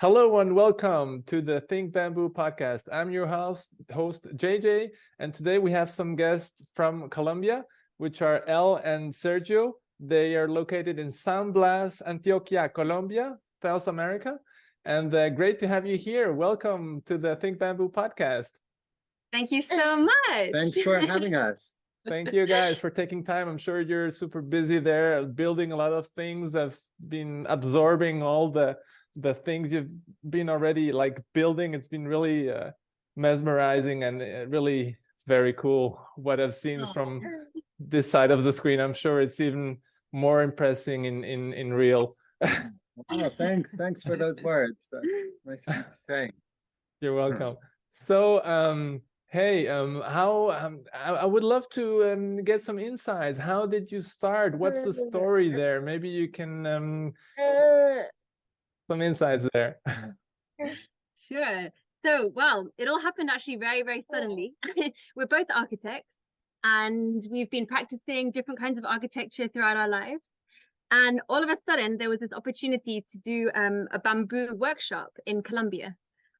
Hello and welcome to the Think Bamboo podcast. I'm your host, host JJ, and today we have some guests from Colombia, which are El and Sergio. They are located in San Blas, Antioquia, Colombia, South America. And uh, great to have you here. Welcome to the Think Bamboo podcast. Thank you so much. Thanks for having us. Thank you guys for taking time. I'm sure you're super busy there, building a lot of things. I've been absorbing all the the things you've been already like building. It's been really uh, mesmerizing and uh, really very cool what I've seen Aw. from this side of the screen. I'm sure it's even more impressing in in in real. Oh, thanks. Thanks for those words. That's nice of you to say. You're welcome. So, um, hey, um, how um, I, I would love to um, get some insights. How did you start? What's the story there? Maybe you can um, some insights there. Sure. So, well, it all happened actually very, very suddenly. We're both architects and we've been practicing different kinds of architecture throughout our lives. And all of a sudden, there was this opportunity to do um, a bamboo workshop in Colombia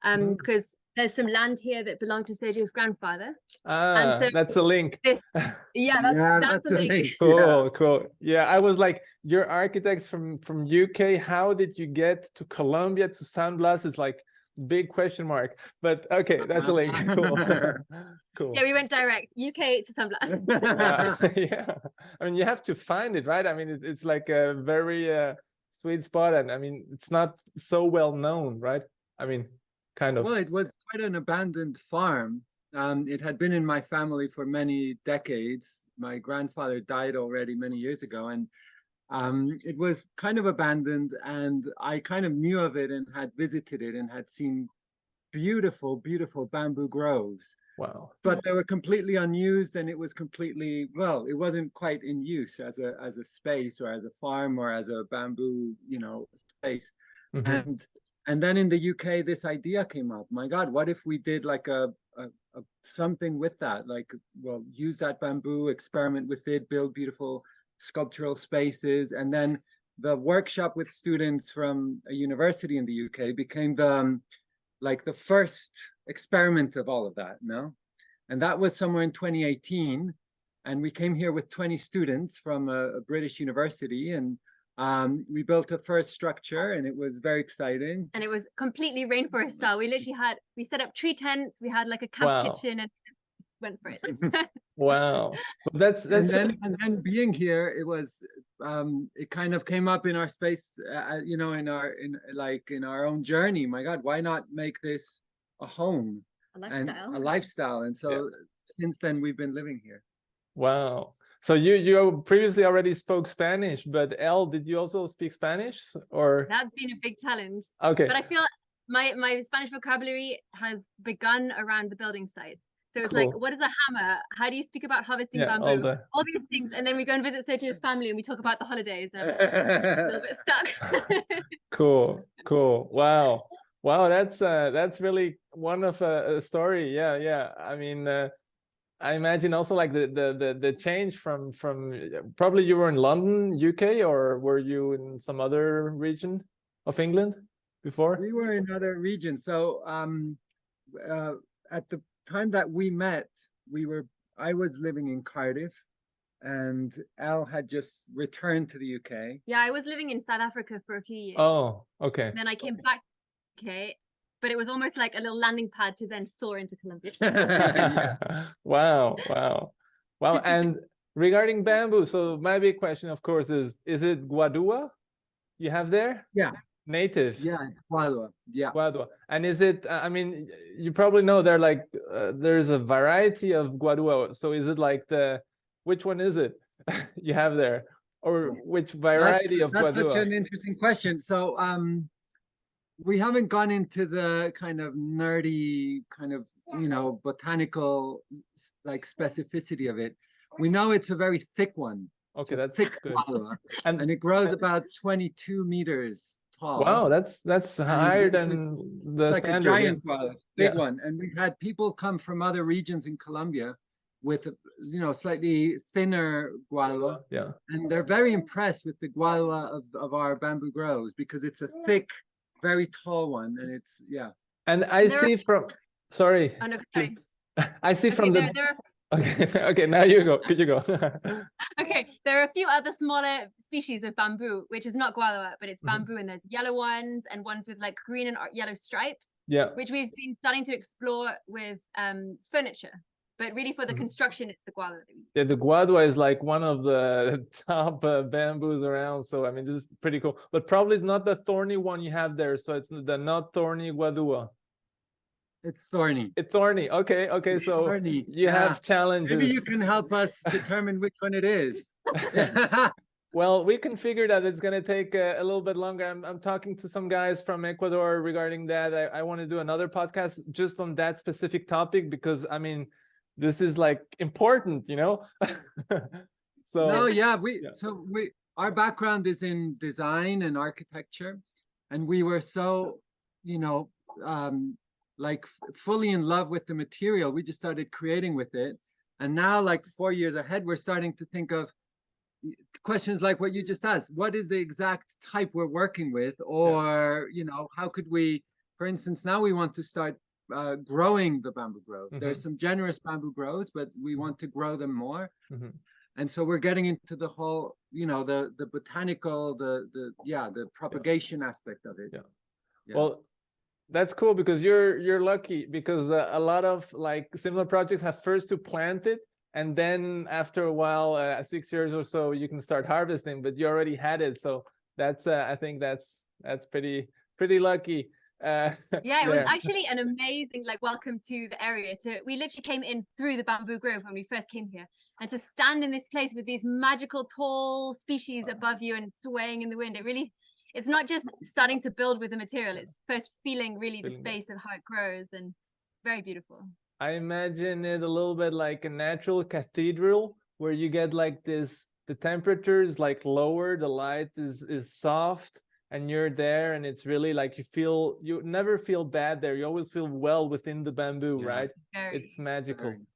um, Mm. because there's some land here that belonged to Sergio's grandfather. Ah, so that's a link. This, yeah, that's, yeah, that's, the a link. link, yeah. Cool, cool. Yeah, I was like, you're architects from from UK. How did you get to Colombia to San Blas? It's like big question mark. But okay, that's a link. Cool, cool. Yeah, we went direct UK to San Blas. yeah, yeah. I mean, you have to find it, right? I mean, it, it's like a very uh, sweet spot, and I mean, it's not so well known, right? I mean, kind of. Well, it was quite an abandoned farm. Um, it had been in my family for many decades. My grandfather died already many years ago, and um, it was kind of abandoned. And I kind of knew of it and had visited it and had seen beautiful, beautiful bamboo groves. Wow. but they were completely unused and it was completely well it wasn't quite in use as a as a space or as a farm or as a bamboo you know space Mhm. and and then in the uk this idea came up. My god what if we did like a, a, a something with that? Like well use that bamboo experiment with it build beautiful sculptural spaces. And then the workshop with students from a university in the uk became the um, like the first experiment of all of that no? And that was somewhere in 2018 and we came here with 20 students from a, a british university. And um, we built a first structure and it was very exciting and it was completely rainforest style. We literally had we set up tree tents, we had like a camp Wow. kitchen and went for it. Wow. Well, That's and that's then and then being here it was um it kind of came up in our space uh, you know in our in like in our own journey my god why not make this a home A and lifestyle. a lifestyle and so since then we've been living here wow. So you you previously already spoke Spanish, but El, did you also speak Spanish or? That's been a big challenge. Okay. But I feel my my Spanish vocabulary has begun around the building site. So it's like, what is a hammer? How do you speak about harvesting Yeah, bamboo? all All, these things, and then we go and visit Sergio's family and we talk about the holidays. And a little bit stuck. cool, cool. Wow, wow. That's uh, that's really one of a, a story. Yeah, yeah. I mean, uh, I imagine also like the the the the change from from probably you were in London, UK, or were you in some other region of England before? We were in other regions. So um, uh, at the time that we met, we were I was living in Cardiff, and Al had just returned to the UK. yeah, I was living in South Africa for a few years. Oh, okay. Then I came back, okay, but it was almost like a little landing pad to then soar into Colombia. wow, wow, wow. And regarding bamboo, so my big question, of course, is is it guadua you have there? Yeah. Native. yeah, it's Guadua. Yeah. Guadua. And is it, uh, I mean, you probably know there like, uh, there's a variety of guadua. So is it like the, which one is it you have there? Or which variety of that's such an interesting question. So um, we haven't gone into the kind of nerdy kind of you know botanical like specificity of it. We know it's a very thick one. Okay, that's thick good. guadua, And and it grows about 22 meters tall. wow, that's, that's higher it's- than it's- the It's like standard. yeah. giant guadua, it's big Yeah. one. And we've had people come from other regions in Colombia with, you know, slightly thinner guadua. Yeah. And they're very impressed with the guadua of, of our bamboo groves because it's a thick, very tall one, and it's yeah. And I There are- see from, sorry, Oh, no, sorry. I see Okay, from there, the, there are okay, okay, now you go, could you go? okay, there are a few other smaller species of bamboo, which is not guadua, but it's Mhm. bamboo, and there's yellow ones and ones with like green and yellow stripes, Yeah, which we've been starting to explore with um, furniture. But really, for the Mhm. construction, it's the guadua yeah, the guadua is like one of the top uh, bamboos around, so I mean, this is pretty cool. But probably it's not the thorny one you have there, so it's the not thorny guadua. It's thorny. It's thorny, okay, okay, It's so thorny, you yeah. have challenges. Maybe you can help us determine which one it is. Well, we can figure that it's gonna take uh, a little bit longer. I'm I'm talking to some guys from Ecuador regarding that. I, I want to do another podcast just on that specific topic because I mean, this is like important, you know. so No, yeah, we Yeah. so we our background is in design and architecture, and we were so, you know, um, like fully in love with the material. We just started creating with it, and now, like four years ahead, we're starting to think of questions like what you just asked. What is the exact type we're working with, or you know, how could we, for instance, now we want to start. Uh, growing the bamboo grove. There's some generous bamboo groves, but we want to grow them more Mhm. and so we're getting into the whole you know the the botanical the the yeah the propagation aspect of it Yeah. Yeah. Well, that's cool because you're you're lucky because uh, a lot of like similar projects have first to plant it and then after a while, uh, six years or so, you can start harvesting. But you already had it, so that's uh, I think that's that's pretty pretty lucky. Uh, Yeah, it was actually an amazing like welcome to the area. To we literally came in through the bamboo grove when we first came here, and to stand in this place with these magical tall species above you and swaying in the wind, it really. It's not just starting to build with the material; it's first feeling really the Feeling it. space of how it grows, and very beautiful. I imagine it a little bit like a natural cathedral where you get like this the temperature is like lower, the light is is soft and you're there and it's really like you feel you never feel bad there. You always feel well within the bamboo, Yeah. right? Very. It's magical. Very-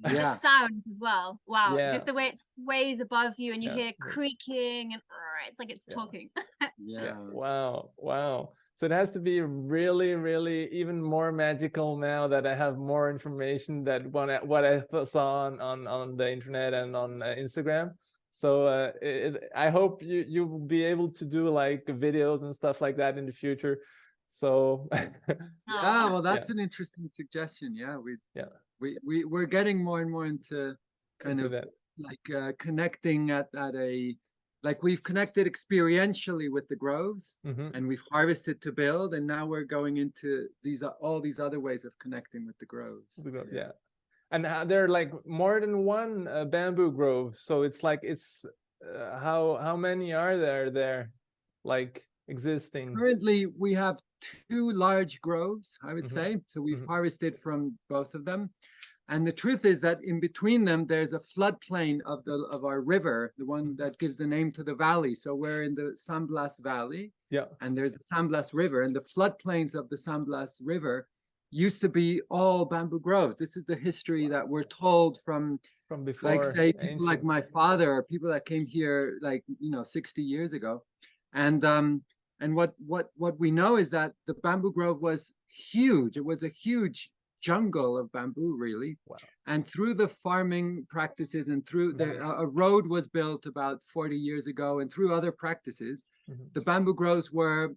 the sounds as well. Wow, Yeah. just the way it sways above you, and you Yeah, hear creaking, and "Arr," it's like it's Yeah. talking. yeah Wow, wow. So it has to be really, really even more magical now that I have more information that what I, what I saw on, on on the internet and on uh, Instagram. So uh, it, it- I hope you you will be able to do like videos and stuff like that in the future. So yeah well that's an interesting suggestion yeah we Yeah. we, we we're getting more and more into kind into of that. like uh, connecting at at a like we've connected experientially with the groves Mhm. and we've harvested to build and now we're going into these o- all these other ways of connecting with the groves We go- Yeah. And uh, there are like more than one uh, bamboo grove. So it's like it's uh, how how many are there there like existing? Currently, we have two large groves, I would Mhm. say. So we've Mhm. harvested from both of them. And the truth is that in between them, there's a floodplain of the of our river, the one that gives the name to the valley. So we're in the San Blas Valley, Yeah. and there's the San Blas River, and the floodplains of the San Blas River used to be all bamboo groves. This is the history that we're told from From before. like say people like my father or people that came here like you know 60 years ago and um and what what what we know is that the bamboo grove was huge it was a huge jungle of bamboo really Wow. and through the farming practices and through the Mhm. a road was built about 40 years ago and through other practices Mhm. the bamboo groves were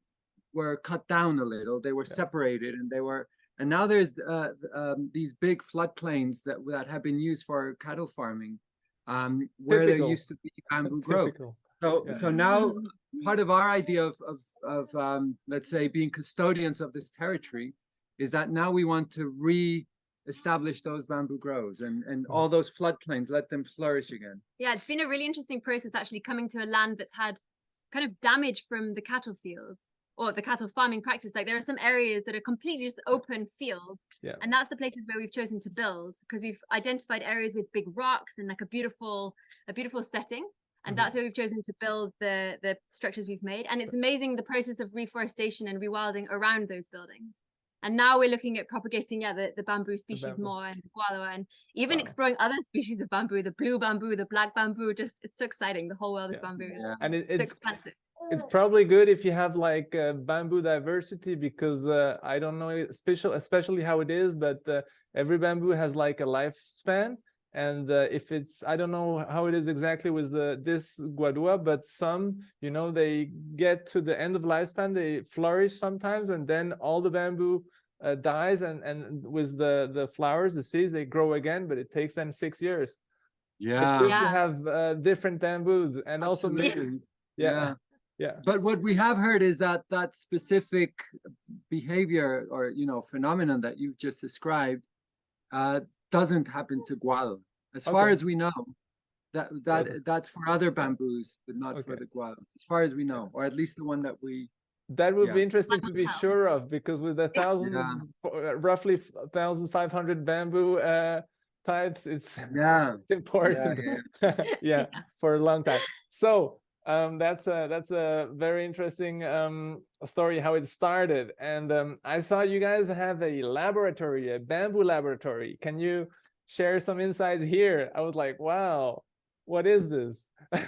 were cut down a little they were Yeah. separated and they were and now there's uh, um, these big floodplains that that have been used for cattle farming um, where there used to be bamboo grove Typical. so Yeah. so now part of our idea of of, of um, let's say being custodians of this territory is that now we want to re-establish those bamboo groves and and Mm. all those floodplains let them flourish again Yeah, it's been a really interesting process actually coming to a land that's had kind of damage from the cattle fields or the cattle farming practice. Like there are some areas that are completely just open fields. Yeah. And that's the places where we've chosen to build because we've identified areas with big rocks and like a beautiful, a beautiful setting. And Mhm. that's where we've chosen to build the the structures we've made. And it's amazing the process of reforestation and rewilding around those buildings. And now we're looking at propagating, yeah, the, the bamboo species bamboo. more and the guadua and even Wow. exploring other species of bamboo, the blue bamboo, the black bamboo. Just it's so exciting. The whole world Yeah. of bamboo. yeah And it, So it's expansive. It's probably good if you have like uh, bamboo diversity because uh, I don't know special especially how it is, but uh, every bamboo has like a lifespan. And uh, if it's I don't know how it is exactly with the this guadua, but some you know they get to the end of lifespan, they flourish sometimes, and then all the bamboo uh, dies, and and with the the flowers, the seeds, they grow again, but it takes them six years. It's Yeah. good to have uh, different bamboos, and also maybe absolutely. yeah yeah. But what we have heard is that that specific behavior or you know phenomenon that you've just described uh, doesn't happen to gual, as far as we know. That that Doesn't. that's for other bamboos, but not for the gual, as far as we know, or at least the one that we. That would be interesting to be sure of because with a thousand, Yeah. uh, roughly thousand five hundred bamboo uh, types, it's Yeah. important. Yeah, for a long time. So um, that's a that's a very interesting um, story how it started. And um, I saw you guys have a laboratory, a bamboo laboratory. Can you share some insights here? I was like, wow, what is this? so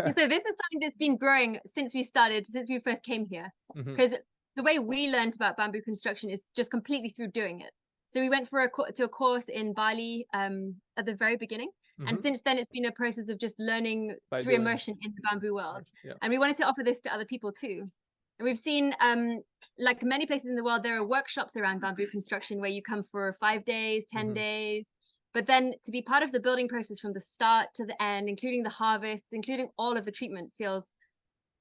this is something that's been growing since we started, since we first came here. Because the way we learned about bamboo construction is just completely through doing it. So we went for a to a course in Bali um, at the very beginning, and mhm, since then it's been a process of just learning By through doing. immersion in the bamboo world. Yeah. And we wanted to offer this to other people too. And we've seen, um, like many places in the world, there are workshops around bamboo construction where you come for five days, 10 Mhm. days. But then to be part of the building process from the start to the end, including the harvests, including all of the treatment, feels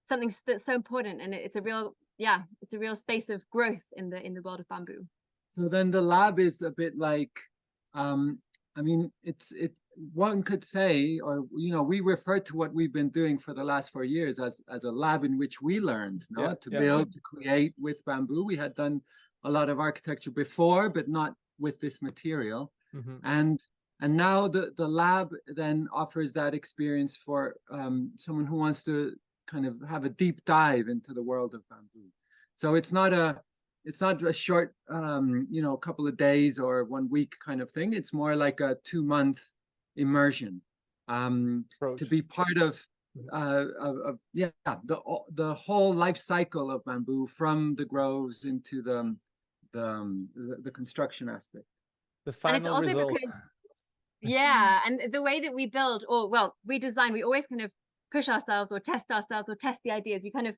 something that's so important. And it's a real, yeah, it's a real space of growth in the in the world of bamboo. So then the lab is a bit like, um, I mean, it's it. One could say, or you know, we refer to what we've been doing for the last four years as as a lab in which we learned, no, Yeah, to yeah. build, to create with bamboo. We had done a lot of architecture before, but not with this material. mhm. And and now the the lab then offers that experience for um, someone who wants to kind of have a deep dive into the world of bamboo. So it's not a it's not a short um, you know couple of days or one week kind of thing. It's more like a two month immersion um, to be part of. Mhm. Uh, of, of yeah the the whole life cycle of bamboo from the groves into the the um, the, the construction aspect. The And it's final also result. because yeah and the way that we build or well we design we always kind of push ourselves or test ourselves or test the ideas we kind of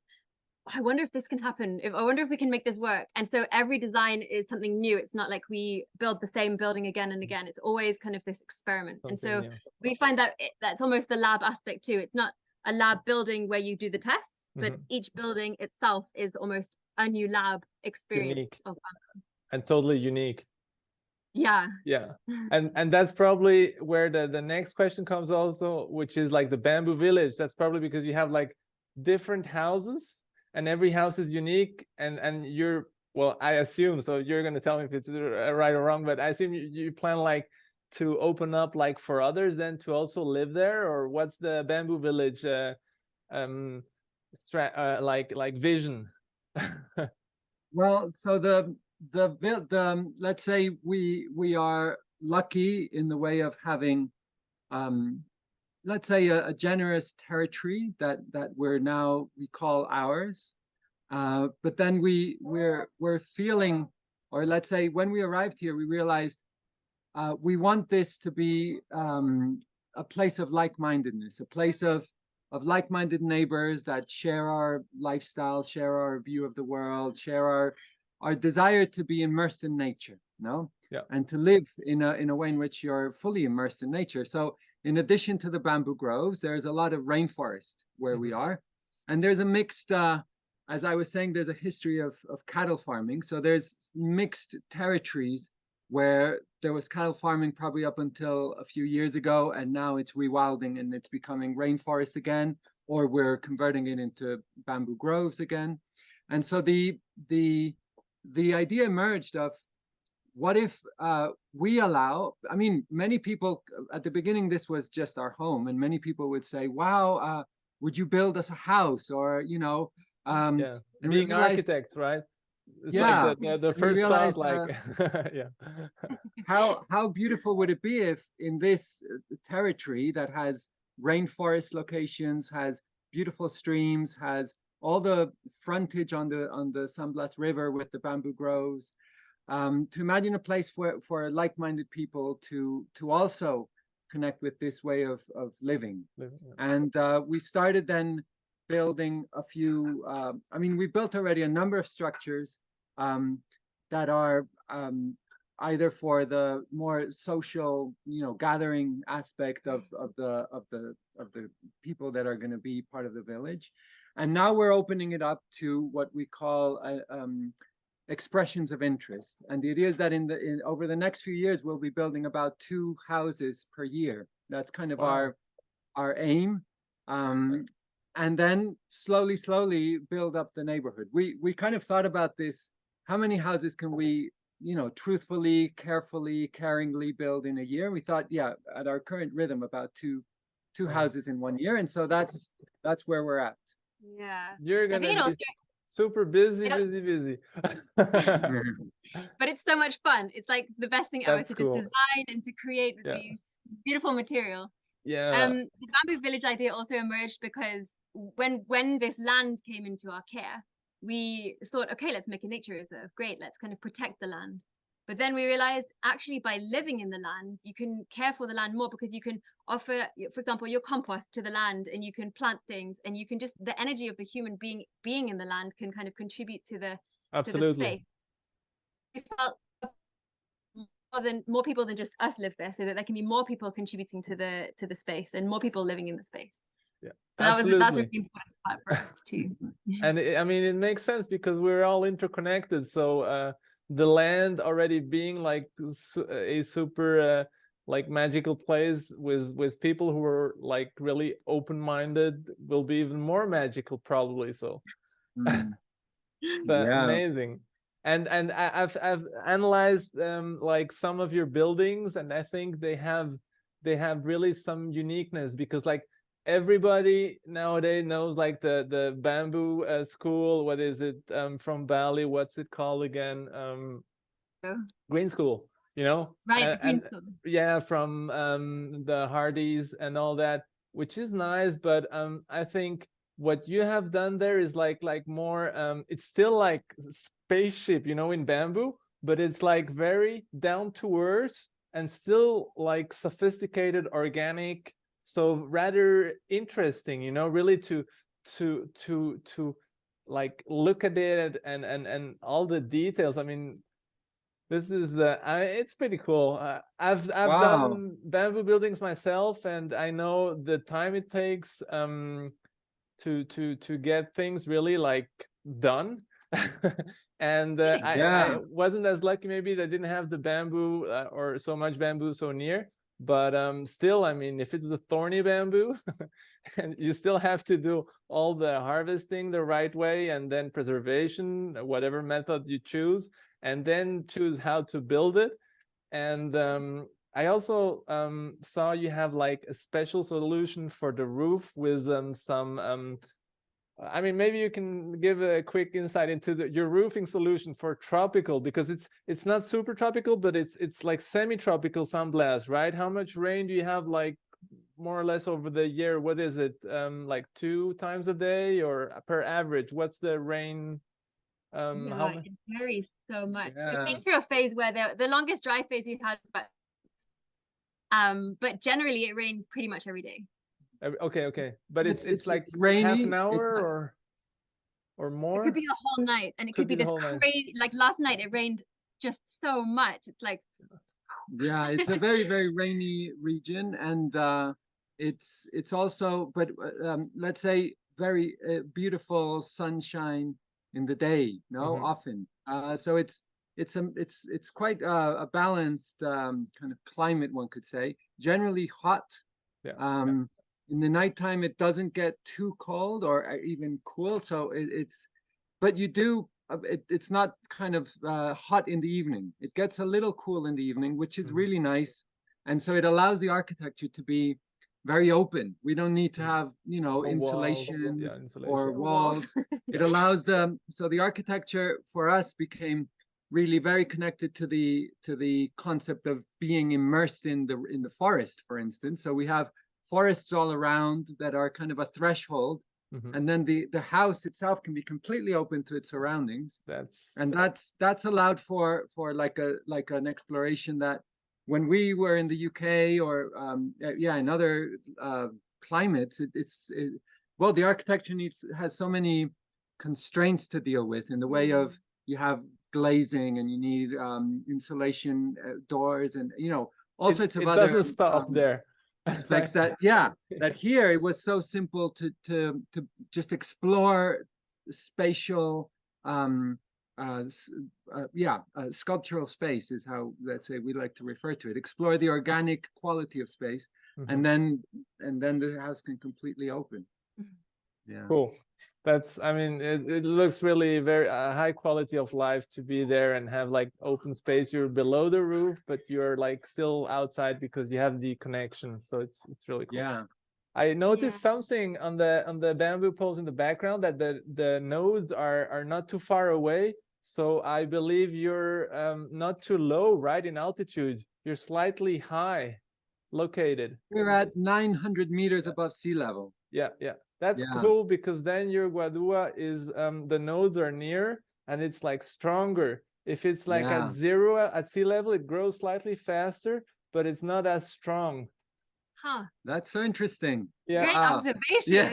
i wonder if this can happen if i wonder if we can make this work and so every design is something new it's not like we build the same building again and again it's always kind of this experiment and so something new. we find that it, that's almost the lab aspect too it's not a lab building where you do the tests but Mhm. each building itself is almost a new lab experience Unique. of and totally unique. yeah Yeah, and and that's probably where the the next question comes also, which is like the bamboo village. That's probably because you have like different houses, and every house is unique, and and you're well, I assume so. You're gonna tell me if it's uh, right or wrong, but I assume you, you plan like to open up like for others then to also live there, or what's the bamboo village uh, um uh, like like vision? Well, so the the the um, let's say we we are lucky in the way of having, um, let's say a, a generous territory that that we're now we call ours, uh, but then we we're we're feeling, or let's say when we arrived here, we realized uh, we want this to be um, a place of like-mindedness, a place of of like-minded neighbors that share our lifestyle, share our view of the world, share our our desire to be immersed in nature, no? Yeah. And to live in a in a way in which you're fully immersed in nature. So in addition to the bamboo groves, there's a lot of rainforest where we are. And there's a mixed uh as I was saying, there's a history of, of cattle farming. So there's mixed territories where there was cattle farming probably up until a few years ago, and now it's rewilding and it's becoming rainforest again, or we're converting it into bamboo groves again. And so the the the idea emerged of what if uh, we allow i mean many people at the beginning this was just our home and many people would say wow uh, would you build us a house or you know um, yeah, being realized- architects, right? It's Yeah, like the, the, first thought, realized, uh, like yeah. how how beautiful would it be if in this uh, territory that has rainforest locations has beautiful streams, has all the frontage on the on the San Blas River with the bamboo groves. Um, to imagine a place for for like-minded people to to also connect with this way of of living. Living, yeah. And uh, we started then building a few, uh, I mean, we built already a number of structures um, that are um, either for the more social, you know, gathering aspect of, of the of the of the people that are going to be part of the village. And now we're opening it up to what we call a, um, expressions of interest. And the idea is that in the in, over the next few years, we'll be building about two houses per year. That's kind of Wow. our our aim. Um, and then slowly, slowly build up the neighborhood. We we kind of thought about this. How many houses can we, you know, truthfully, carefully, caringly build in a year? We thought, yeah, at our current rhythm, about two two houses in one year. And so that's that's where we're at. Yeah. You're gonna think it also, be super busy, al- busy, busy. but it's so much fun. It's like the best thing ever That's to cool. just design and to create with Yeah. these beautiful material. yeah. Um, the bamboo village idea also emerged because when when this land came into our care, we thought, okay, let's make a nature reserve. Great, let's kind of protect the land. But then we realized actually by living in the land, you can care for the land more because you can offer, for example, your compost to the land and you can plant things and you can just the energy of the human being being in the land can kind of contribute to the to the Absolutely. space. We felt more than more people than just us live there, so that there can be more people contributing to the to the space and more people living in the space. Yeah, So that was that's a really important part for us too. and it, I mean, it makes sense because we're all interconnected. So uh, the land already being like a super uh, like magical place with with people who are like really open minded will be even more magical probably. So Mm. but Yeah. amazing. And and I, I've I've analyzed um like some of your buildings, and I think they have they have really some uniqueness because like everybody nowadays knows like the the bamboo uh, school. What is it um from Bali? What's it called again? Um, Oh. Green School. You know, right, A- the green and- school. yeah from um the Hardys and all that which is nice but um i think what you have done there is like like more um it's still like spaceship you know in bamboo but it's like very down to earth and still like sophisticated organic so rather interesting you know really to to to to like look at it and and and all the details i mean this is uh, I, it's pretty cool. Uh, I've I've Wow. done bamboo buildings myself, and I know the time it takes um to to to get things really like done. and uh, I, I wasn't as lucky. Maybe that I didn't have the bamboo uh, or so much bamboo so near. But um, still, I mean, if it's the thorny bamboo, and you still have to do all the harvesting the right way, and then preservation, whatever method you choose and then choose how to build it. And um, I also um, saw you have like a special solution for the roof with um, some. I mean, maybe you can give a quick insight into the, your roofing solution for tropical because it's it's not super tropical, but it's it's like semi-tropical San Blas, right? How much rain do you have, like more or less over the year? What is it, um, like two times a day or per average? What's the rain? Um, how Yeah, mu- it varies so much. We've been through a phase where the the longest dry phase we've had is about um, but generally it rains pretty much every day. Every- Okay, okay, but it's It's- it's, it's- like it's rainy, half an hour not- or or more. It could be a whole night, and it Could could, be, be this whole night. crazy. Like last night, it rained just so much. It's like Yeah, it's a very, very rainy region and uh, it's it's also, but uh, um, let's say very uh, beautiful sunshine in the day, no, Mhm. often. Uh, so it's it's a it's it's quite uh, a balanced um, kind of climate, one could say. Generally hot. Yeah, yeah. Um, in the nighttime, it doesn't get too cold or uh, even cool. So it, it's, but you do. uh, It, it's not kind of uh, hot in the evening. It gets a little cool in the evening, which is Mhm. really nice. And so it allows the architecture to be very open. We don't need to Mhm. have, you know, Or walls, insulation or walls. It allows them. So the architecture for us became really very connected to the to the concept of being immersed in the in the forest, for instance. So we have forests all around that are kind of a threshold Mhm. and then the the house itself can be completely open to its surroundings That's and that's that's allowed for for like a like an exploration that when we were in the UK or um uh, yeah in other uh climates it, it's it, well the architecture needs has so many constraints to deal with in the way of you have glazing and you need um insulation uh, doors and you know all it, sorts of it other doesn't stop um, there. Aspects that yeah that here it was so simple to to to just explore spatial um uh, uh yeah uh, sculptural space is how let's say we like to refer to it explore the organic quality of space Mhm. and then and then the house can completely open Mhm. yeah Cool. That's, I mean, it, it looks really very uh, high quality of life to be there and have like open space. You're below the roof, but you're like still outside because you have the connection. So it's it's really cool. yeah I noticed something on the on the bamboo poles in the background that the the nodes are are not too far away. So I believe you're um, not too low, right, in altitude. You're slightly high located. we're at 900 meters above sea level Yeah, yeah. That's Yeah. cool because then your Guadua is um the nodes are near and it's like stronger. If it's like Yeah. at zero at sea level, it grows slightly faster, but it's not as strong. Huh. that's so interesting Yeah. Great Wow. observation. yeah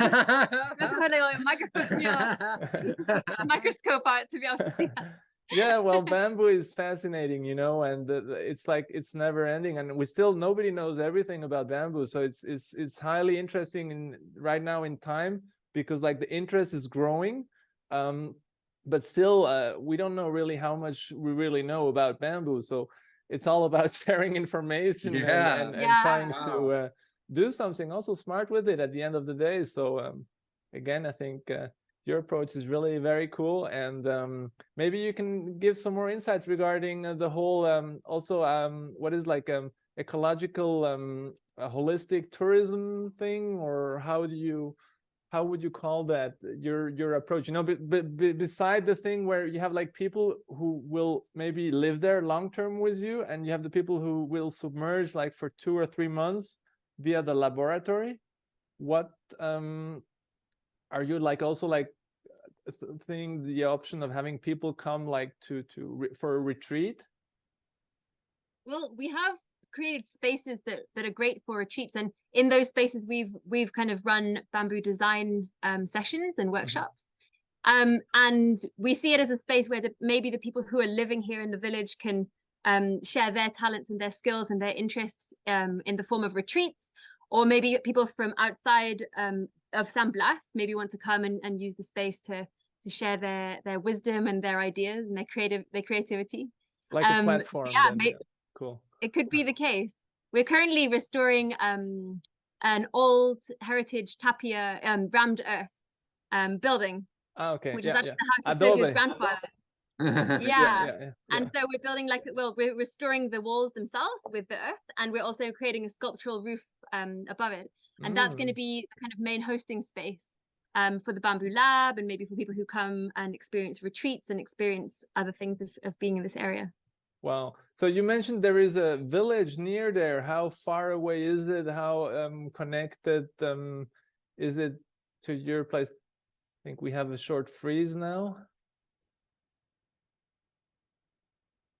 That's what I like microscope, yeah, microscope out to be able to see that. Yeah well bamboo is fascinating you know and the, the- it's like it's never ending and we still nobody knows everything about bamboo so it's it's it's highly interesting in right now in time because like the interest is growing um but still uh we don't know really how much we really know about bamboo so it's all about sharing information and- Yeah. and, and, Yeah. trying to uh, do something also smart with it at the end of the day so um again i think uh, your approach is really very cool and um, maybe you can give some more insights regarding uh, the whole um, also um, what is like um, ecological um, holistic tourism thing or how do you how would you call that your your approach? You know but, but, but beside the thing where you have like people who will maybe live there long term with you and you have the people who will submerge like for two or three months via the laboratory what um are you like also like th- think the option of having people come like to to for a retreat? Well, we have created spaces that that are great for retreats, and in those spaces, we've we've kind of run bamboo design um, sessions and workshops. Um, and we see it as a space where the, maybe the people who are living here in the village can um, share their talents and their skills and their interests um, in the form of retreats, or maybe people from outside um, of San Blas maybe want to come and, and use the space to to share their their wisdom and their ideas and their creative their creativity. like a Um, so platform yeah, then, may- uh, cool it could be the case. We're currently restoring um, an old heritage tapia um, rammed earth um, building, ah, okay which yeah, is actually yeah. the house of Sergio's grandfather. yeah, Yeah. yeah, yeah, And so we're building like well, we're restoring the walls themselves with the earth, and we're also creating a sculptural roof um, above it, and that's going to Mm, be the kind of main hosting space um, for the bamboo lab, and maybe for people who come and experience retreats and experience other things of, of being in this area. wow. So you mentioned there is a village near there. How far away is it? How um connected um is it to your place? I think we have a short freeze now.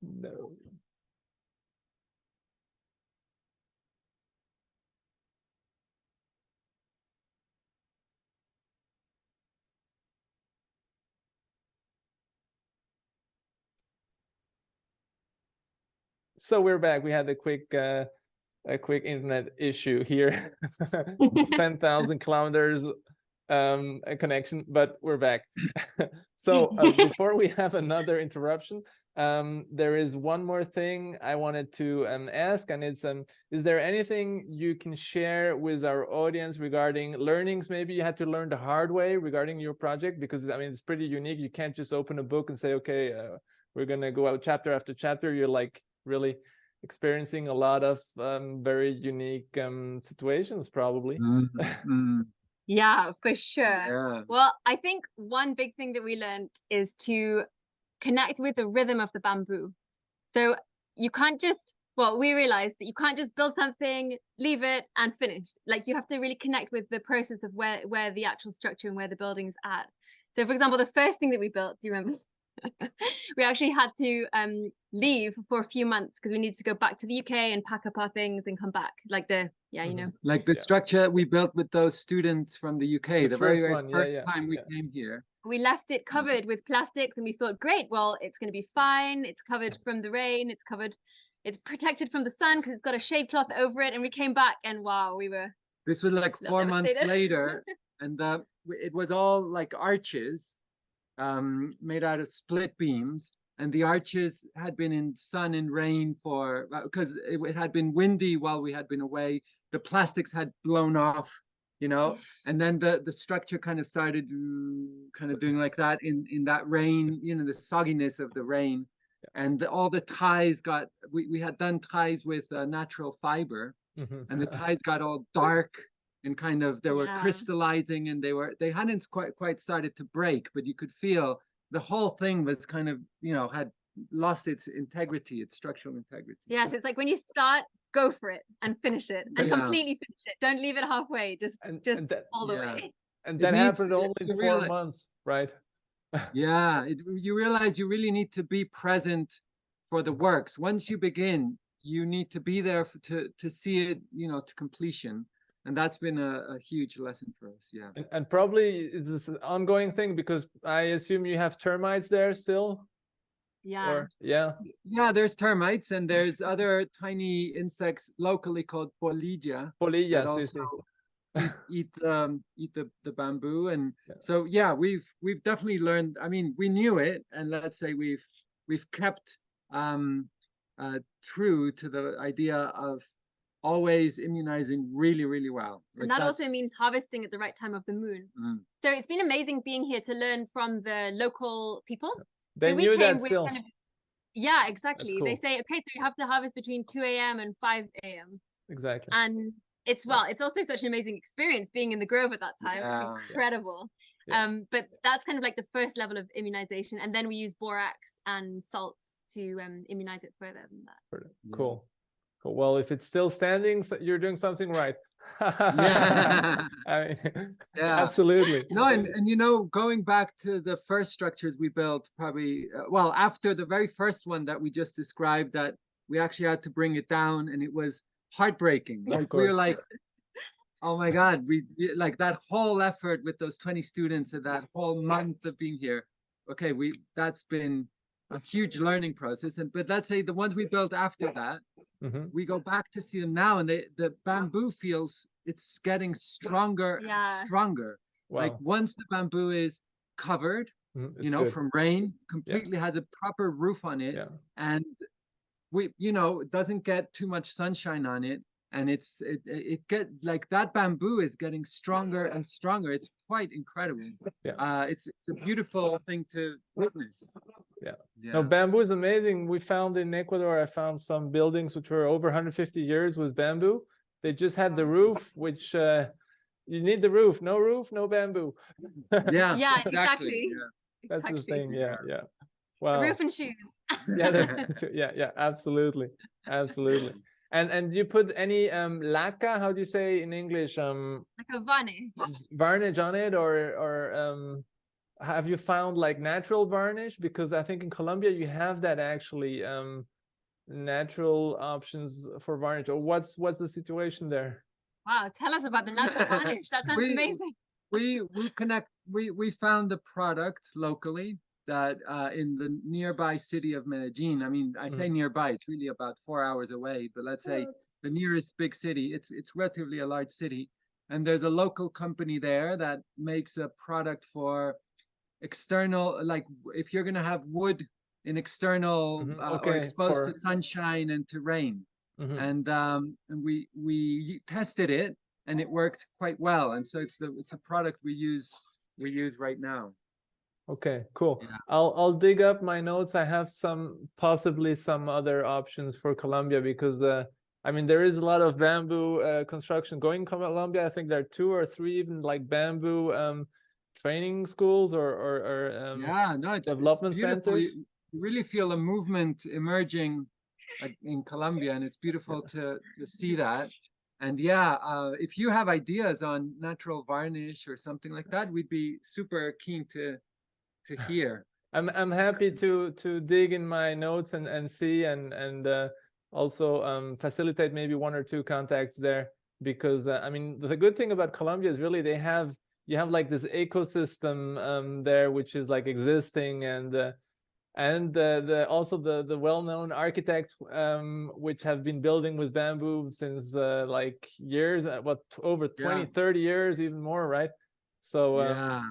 No so we're back. We had a quick uh a quick internet issue here. 10,000 kilometers um a connection but we're back. So uh, before we have another interruption um there is one more thing i wanted to um ask and it's um is there anything you can share with our audience regarding learnings? Maybe you had to learn the hard way regarding your project because i mean it's pretty unique. You can't just open a book and say okay uh, we're gonna go out chapter after chapter. You're like really experiencing a lot of um, very unique um, situations probably Mm, mm, Yeah, for sure. yeah Well, I think one big thing that we learned is to connect with the rhythm of the bamboo. So you can't just well, we realized that you can't just build something, leave it, and finished. Like you have to really connect with the process of where where the actual structure and where the building is at. So, for example, the first thing that we built, do you remember? we actually had to um, leave for a few months because we needed to go back to the UK and pack up our things and come back. Like the yeah, you Mhm. know. Like the Yeah. structure we built with those students from the UK, The the, very, first very one, yeah, first yeah, time we came here. we left it covered with plastics and we thought great well it's going to be fine it's covered from the rain it's covered it's protected from the sun because it's got a shade cloth over it and we came back and wow we were This was like four months later, and uh, it was all like arches, um, made out of split beams, and the arches had been in sun and rain for because it, it had been windy while we had been away. The plastics had blown off, you know, and then the the structure kind of started mm, kind of doing like that in in that rain, you know, the sogginess of the rain. And all the ties got, we, we had done ties with uh, natural fiber, Mhm. and the ties got all dark and kind of they were Yeah. crystallizing and they were they hadn't quite quite started to break but you could feel the whole thing was kind of you know had lost its integrity its structural integrity yeah so it's like when you start go for it and finish it and Yeah. completely finish it don't leave it halfway just and, just and that, all the yeah. way and It that needs- happened only in four reali- months, right? yeah it, you realize you really need to be present for the works once you begin you need to be there f- to to see it you know to completion and that's been a, a huge lesson for us yeah. And, and probably it's an ongoing thing because I assume you have termites there still, yeah. Or yeah, yeah there's termites and there's other tiny insects locally called polilla polilla, that sí, sí. also eat, eat um eat the, the bamboo. And Yeah. so yeah we've we've definitely learned i mean we knew it. And let's say we've we've kept um uh true to the idea of always immunizing really really well and Like, that also means harvesting at the right time of the moon Mm. so it's been amazing being here to learn from the local people They so we knew came that with still. kind of yeah exactly they say okay so you have to harvest between 2 a.m and 5 a.m Exactly. and it's well it's also such an amazing experience being in the grove at that time Yeah. it's incredible Yeah. um but that's kind of like the first level of immunization and then we use borax and salts to um immunize it further than that Yeah. Cool. Well, if it's still standing, you're doing something right. Yeah. I mean, Yeah. absolutely. No, and, and you know, going back to the first structures we built, probably, uh, well, after the very first one that we just described, that we actually had to bring it down and it was heartbreaking. Of Like, we were course. like, oh my God, we we- like that whole effort with those 20 students and that whole month of being here. Okay, we that's been a huge learning process. And but let's say the ones we built after that, Mhm. we go back to see them now and they, the bamboo feels it's getting stronger Yeah. and stronger Wow. like once the bamboo is covered Mhm, you know good. from rain completely has a proper roof on it yeah. and we you know it doesn't get too much sunshine on it and it's it, it it get like that bamboo is getting stronger and stronger it's quite incredible Yeah. uh it's it's a beautiful thing to witness Yeah. yeah No, bamboo is amazing. We found in Ecuador, I found some buildings which were over 150 years with bamboo. They just had the roof, which uh, you need the roof. No roof, no bamboo. yeah Yeah, exactly. yeah. That's the exactly thing. Yeah, yeah. A Wow. roof and shoes Yeah, yeah, yeah. Absolutely, absolutely. And and you put any um laca? How do you say in English? Um, like a varnish varnish on it, or or um, have you found like natural varnish? Because I think in Colombia you have that actually. Um, natural options for varnish. Or what's what's the situation there? wow tell us about the natural varnish that sounds We- amazing we we connect we we found the product locally that uh in the nearby city of Medellin I mean I say nearby it's really about 4 hours away but let's say the nearest big city it's it's relatively a large city and there's a local company there that makes a product for external like if you're going to have wood in external Mhm, uh, or okay, exposed to sunshine and to rain. Mhm. and um and we we tested it and it worked quite well and so it's the it's a product we use we use right now Okay, cool. Yeah. I'll I'll dig up my notes. I have some possibly some other options for Colombia because uh I mean there is a lot of bamboo uh, construction going in Colombia. I think there are two or three even like bamboo um training schools or or, or um yeah no it's, it's development. You- centers. you really feel a movement emerging in Colombia, and it's beautiful to, to see that. And yeah, uh, if you have ideas on natural varnish or something like that, we'd be super keen to to hear. I'm I'm happy to to dig in my notes and and see and and uh, also um, facilitate maybe one or two contacts there because uh, I mean the good thing about Colombia is really they have you have like this ecosystem um, there which is like existing and uh, and the, the also the the well-known architects um, which have been building with bamboo since uh, like years uh, what over 20 Yeah. 30 years even more right so um, yeah.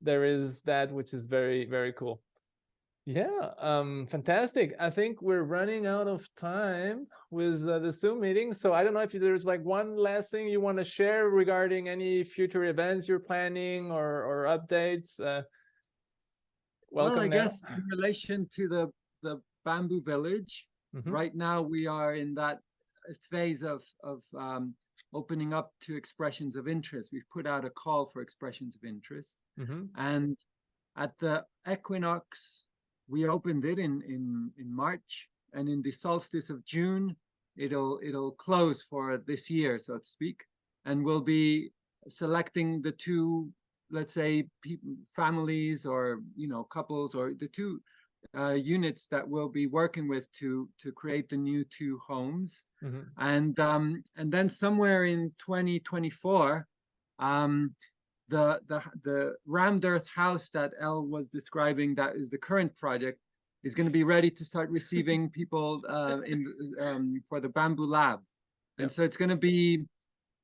There is that which is very very cool yeah um fantastic i think we're running out of time with uh, the zoom meeting so i don't know if there's like one last thing you want to share regarding any future events you're planning or or updates uh welcome well, I now. guess in relation to the the bamboo village, Mhm, right now we are in that phase of of um, opening up to expressions of interest. We've put out a call for expressions of interest, mhm, and at the equinox, we opened it in in in March, and in the solstice of June, it'll it'll close for this year, so to speak, and we'll be selecting the two, let's say, people, families or you know couples or the two uh, units that we'll be working with to to create the new two homes. Mhm. and um and then somewhere in 2024 um the the the rammed earth house that El was describing that is the current project is going to be ready to start receiving people uh in um for the bamboo lab and Yep. so it's going to be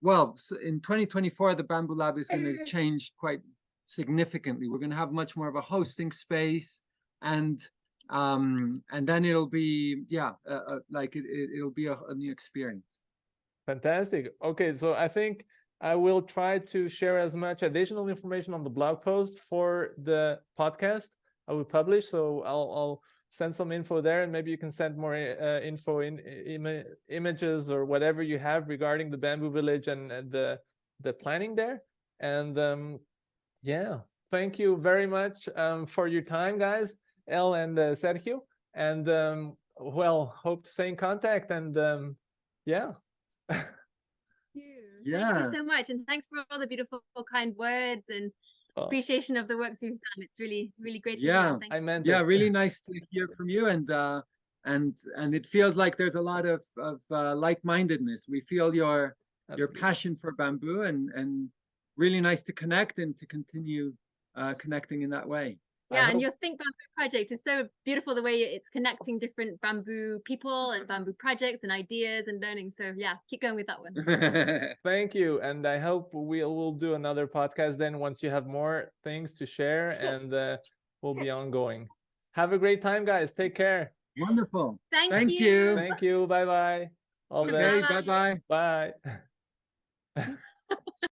well in 2024 the bamboo lab is going to change quite significantly we're going to have much more of a hosting space and um and then it'll be yeah uh, uh, like it, it, it'll be a, a new experience Fantastic. Okay, so I think I will try to share as much additional information on the blog post for the podcast I will publish. So I'll I'll send some info there, and maybe you can send more uh, info in ima images or whatever you have regarding the bamboo village and, and the the planning there. And um, yeah, thank you very much um, for your time, guys, El and uh, Sergio. And um, well, hope to stay in contact. And um, yeah. Thank you. Yeah. Thank you so much. And thanks for all the beautiful, kind words and Oh. appreciation of the works we've done. It's really, really great. to. Yeah, I meant yeah it. really nice to hear from you and uh and and it feels like there's a lot of of uh, like-mindedness we feel your your passion for bamboo and and really nice to connect and to continue uh connecting in that way I Yeah, and your Think Bamboo project is so beautiful the way it's connecting different bamboo people and bamboo projects and ideas and learning. So yeah, keep going with that one. Thank you, and I hope we will do another podcast then once you have more things to share, and uh, we'll be ongoing. Have a great time, guys. Take care. wonderful Thank, Thank you. you. Thank you. Bye bye. All the okay best. bye bye Bye. Bye.